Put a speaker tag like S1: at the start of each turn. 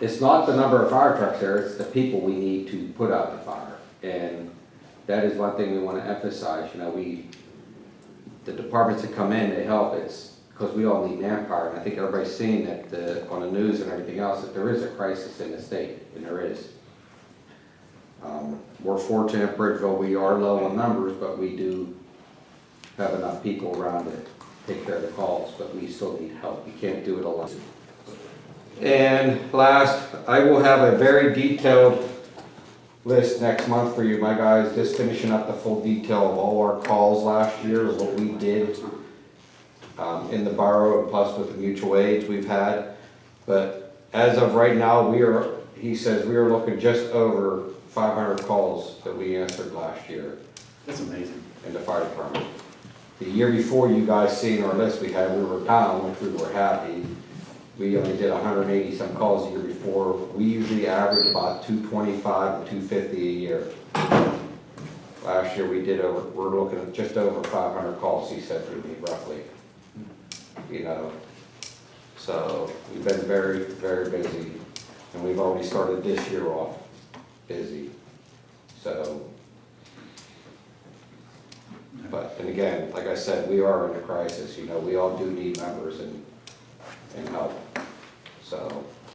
S1: it's not the number of fire trucks there, it's the people we need to put out the fire. And that is one thing we wanna emphasize, you know, we, the departments that come in, they help, it's because we all need manpower. And I think everybody's seen that, the on the news and everything else, that there is a crisis in the state, and there is. Um, We're fortunate, Bridgeville, we are low on numbers, but we do have enough people around to take care of the calls, but we still need help. We can't do it alone. And last, I will have a very detailed list next month for you, my guys, just finishing up the full detail of all our calls last year, what we did um, in the borough, and plus with the mutual aids we've had. But as of right now, we are, he says, we are looking just over five hundred calls that we answered last year
S2: That's amazing.
S1: in the fire department. The year before, you guys seen our list we had, we were down, which we were happy. We only did hundred and eighty some calls a year before. We usually average about two twenty-five to two fifty a year. Last year, we did over, we're looking at just over five hundred calls, he said, to me roughly. You know, so we've been very, very busy, and we've already started this year off busy. So, but, and again, like I said, we are in a crisis, you know, we all do need members and,